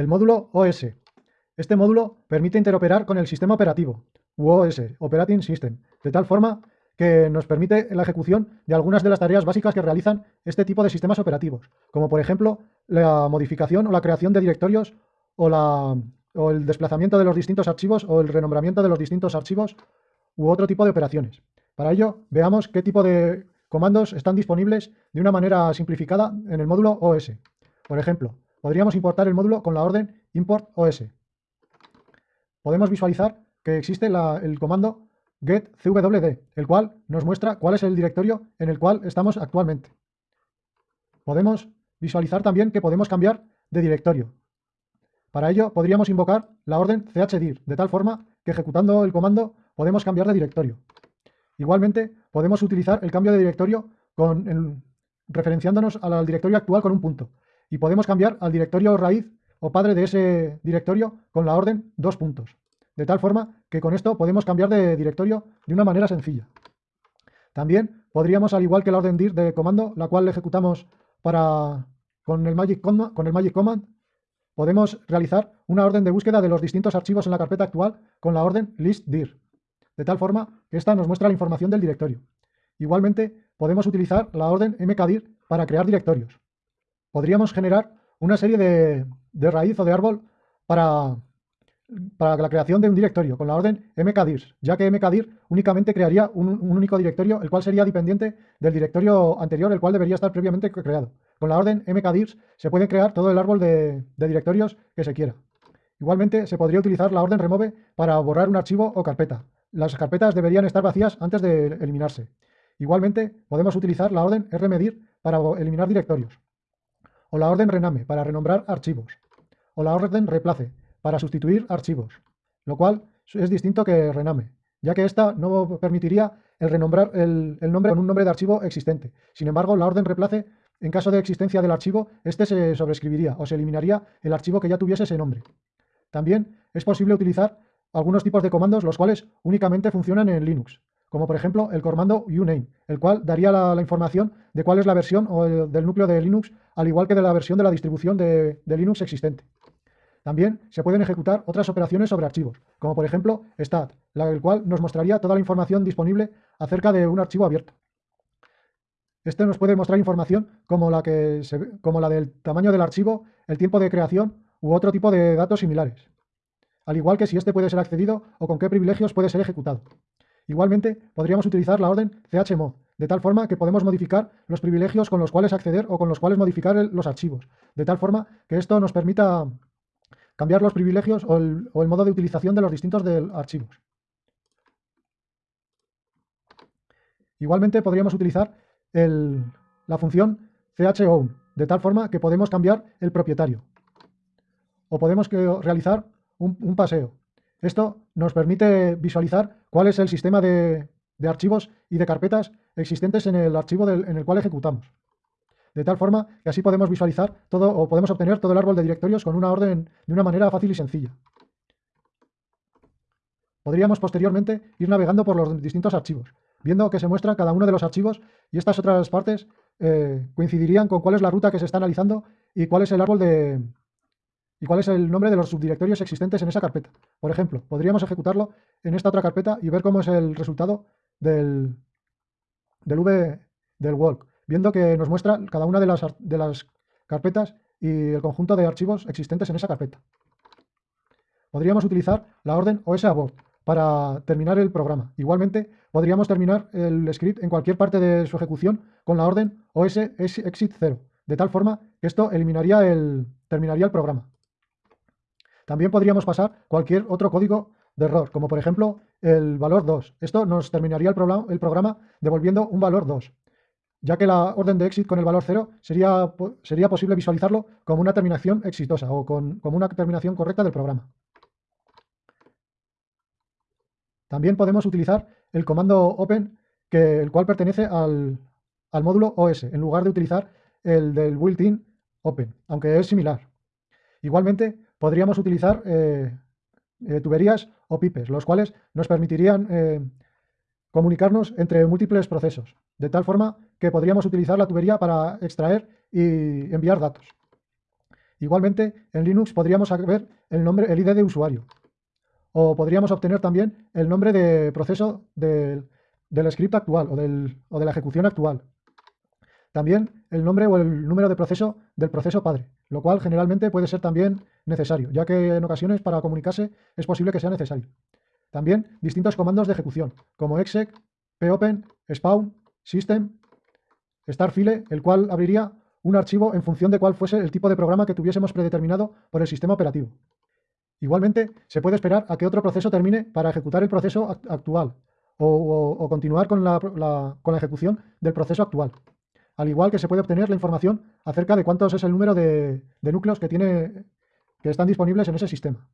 el módulo OS. Este módulo permite interoperar con el sistema operativo, OS, Operating System, de tal forma que nos permite la ejecución de algunas de las tareas básicas que realizan este tipo de sistemas operativos, como por ejemplo la modificación o la creación de directorios o, o el desplazamiento de los distintos archivos o el renombramiento de los distintos archivos u otro tipo de operaciones. Para ello, veamos qué tipo de comandos están disponibles de una manera simplificada en el módulo OS. Por ejemplo, podríamos importar el módulo con la orden import OS. Podemos visualizar que existe el comando getcwd, el cual nos muestra cuál es el directorio en el cual estamos actualmente. Podemos visualizar también que podemos cambiar de directorio. Para ello podríamos invocar la orden chdir, de tal forma que ejecutando el comando podemos cambiar de directorio. Igualmente podemos utilizar el cambio de directorio con referenciándonos al directorio actual con un punto y podemos cambiar al directorio raíz o padre de ese directorio con la orden dos puntos. De tal forma que con esto podemos cambiar de directorio de una manera sencilla. También podríamos, al igual que la orden dir de comando, la cual ejecutamos para, con, el magic command, con el magic command, podemos realizar una orden de búsqueda de los distintos archivos en la carpeta actual con la orden listdir, de tal forma que esta nos muestra la información del directorio. Igualmente, podemos utilizar la orden mkdir para crear directorios. Podríamos generar una serie de, raíz o de árbol para, para la creación de un directorio con la orden mkdir, ya que mkdir únicamente crearía un, único directorio, el cual sería dependiente del directorio anterior, el cual debería estar previamente creado. Con la orden mkdir se puede crear todo el árbol de, de directorios que se quiera. Igualmente, se podría utilizar la orden remove para borrar un archivo o carpeta. Las carpetas deberían estar vacías antes de eliminarse. Igualmente, podemos utilizar la orden rmedir para eliminar directorios, o la orden rename para renombrar archivos, o la orden replace para sustituir archivos, lo cual es distinto que rename, ya que esta no permitiría el renombrar el, nombre con un nombre de archivo existente. Sin embargo, la orden replace, en caso de existencia del archivo, este se sobreescribiría o se eliminaría el archivo que ya tuviese ese nombre. También es posible utilizar algunos tipos de comandos los cuales únicamente funcionan en Linux, como por ejemplo el comando uname, el cual daría la, información de cuál es la versión o del núcleo de Linux, al igual que de la versión de la distribución de Linux existente. También se pueden ejecutar otras operaciones sobre archivos, como por ejemplo stat, el cual nos mostraría toda la información disponible acerca de un archivo abierto. Este nos puede mostrar información como la, que como la del tamaño del archivo, el tiempo de creación u otro tipo de datos similares, al igual que si este puede ser accedido o con qué privilegios puede ser ejecutado. Igualmente, podríamos utilizar la orden chmod, de tal forma que podemos modificar los privilegios con los cuales acceder o con los cuales modificar los archivos, de tal forma que esto nos permita cambiar los privilegios o el, modo de utilización de los distintos archivos. Igualmente podríamos utilizar la función chown, de tal forma que podemos cambiar el propietario. O podemos realizar un, paseo. Esto nos permite visualizar cuál es el sistema de, archivos y de carpetas existentes en el archivo en el cual ejecutamos de tal forma que así podemos visualizar todo o podemos obtener todo el árbol de directorios con una orden de una manera fácil y sencilla. Podríamos posteriormente ir navegando por los distintos archivos, viendo que se muestra cada uno de los archivos y estas otras partes eh, coincidirían con cuál es la ruta que se está analizando y cuál es el árbol de, y cuál es el nombre de los subdirectorios existentes en esa carpeta. Por ejemplo, podríamos ejecutarlo en esta otra carpeta y ver cómo es el resultado del, del V del walk viendo que nos muestra cada una de las, de las carpetas y el conjunto de archivos existentes en esa carpeta. Podríamos utilizar la orden osabort para terminar el programa. Igualmente, podríamos terminar el script en cualquier parte de su ejecución con la orden os exit 0, de tal forma que esto eliminaría el, terminaría el programa. También podríamos pasar cualquier otro código de error, como por ejemplo el valor 2. Esto nos terminaría el, el programa devolviendo un valor 2 ya que la orden de exit con el valor 0 sería, sería posible visualizarlo como una terminación exitosa o con, como una terminación correcta del programa. También podemos utilizar el comando open, que, el cual pertenece al, módulo OS, en lugar de utilizar el del built-in open, aunque es similar. Igualmente, podríamos utilizar eh, eh, tuberías o pipes, los cuales nos permitirían eh, comunicarnos entre múltiples procesos, de tal forma que podríamos utilizar la tubería para extraer y enviar datos. Igualmente, en Linux podríamos saber el nombre, el ID de usuario. O podríamos obtener también el nombre de proceso del, script actual o, o de la ejecución actual. También el nombre o el número de proceso del proceso padre, lo cual generalmente puede ser también necesario, ya que en ocasiones para comunicarse es posible que sea necesario. También distintos comandos de ejecución, como exec, popen, spawn, system, startfile, el cual abriría un archivo en función de cuál fuese el tipo de programa que tuviésemos predeterminado por el sistema operativo. Igualmente, se puede esperar a que otro proceso termine para ejecutar el proceso actual o, continuar con la, con la ejecución del proceso actual al igual que se puede obtener la información acerca de cuántos es el número de, núcleos que, tiene, que están disponibles en ese sistema.